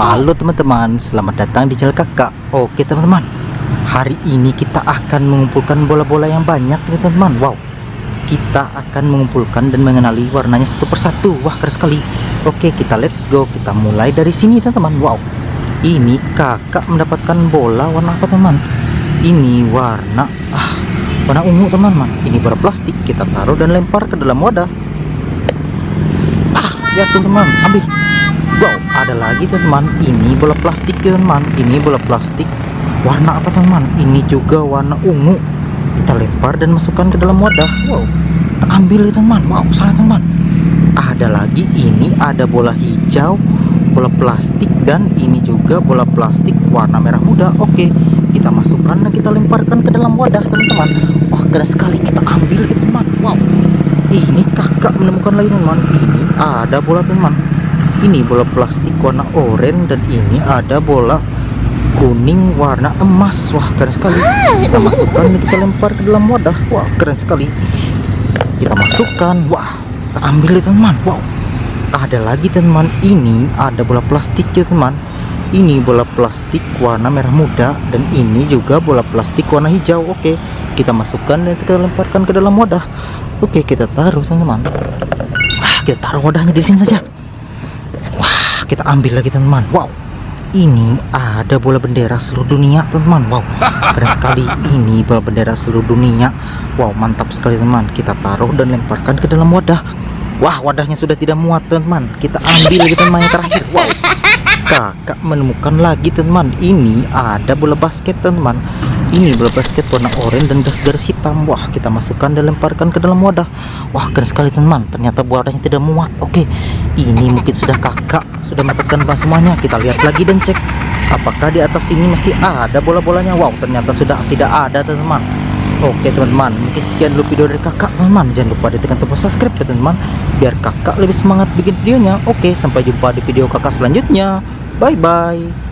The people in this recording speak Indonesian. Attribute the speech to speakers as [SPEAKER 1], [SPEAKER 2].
[SPEAKER 1] Halo teman-teman, selamat datang di channel kakak. Oke teman-teman, hari ini kita akan mengumpulkan bola-bola yang banyak nih teman-teman. Wow, kita akan mengumpulkan dan mengenali warnanya satu persatu. Wah keren sekali. Oke kita let's go, kita mulai dari sini teman-teman. Wow, ini kakak mendapatkan bola warna apa teman-teman Ini warna ah, warna ungu teman-teman. Ini bola plastik, kita taruh dan lempar ke dalam wadah. Ah, ya teman-teman, ambil Wow, ada lagi teman. Ini bola plastik teman. Ini bola plastik. Warna apa teman? Ini juga warna ungu. Kita lempar dan masukkan ke dalam wadah. Wow, ambil ya teman. Wow, sana teman. Ada lagi. Ini ada bola hijau, bola plastik dan ini juga bola plastik warna merah muda. Oke, kita masukkan dan kita lemparkan ke dalam wadah teman-teman. Wah, keren sekali. Kita ambil ya teman. Wow, ini kakak menemukan lagi teman. Ini ada bola teman ini bola plastik warna oranye dan ini ada bola kuning warna emas. Wah keren sekali. Kita masukkan kita lempar ke dalam wadah. Wah keren sekali. Kita masukkan. Wah kita ambil ya teman. Wow. Ada lagi teman. Ini ada bola plastik ya teman. Ini bola plastik warna merah muda dan ini juga bola plastik warna hijau. Oke kita masukkan dan kita lemparkan ke dalam wadah. Oke kita taruh teman-teman kita taruh wadahnya di sini saja kita ambil lagi teman-teman. Wow. Ini ada bola bendera seluruh dunia teman-teman. Wow. Keren sekali. Ini bola bendera seluruh dunia. Wow mantap sekali teman kita taruh dan lemparkan ke dalam wadah. Wah wadahnya sudah tidak muat teman-teman. Kita ambil lagi teman yang terakhir. Wow. Kakak menemukan lagi teman ini ada bola basket teman ini bola basket warna oranye dan garis-garis hitam. Wah kita masukkan dan lemparkan ke dalam wadah. Wah keren sekali teman ternyata wadahnya tidak muat. Oke ini mungkin sudah kakak sudah mendapatkan bahan semuanya. Kita lihat lagi dan cek apakah di atas ini masih ada bola-bolanya. Wow ternyata sudah tidak ada teman-teman. Oke teman-teman mungkin sekian dulu video dari kakak. Teman-teman jangan lupa ditekan tombol subscribe ya teman-teman biar kakak lebih semangat bikin videonya. Oke sampai jumpa di video kakak selanjutnya. Bye bye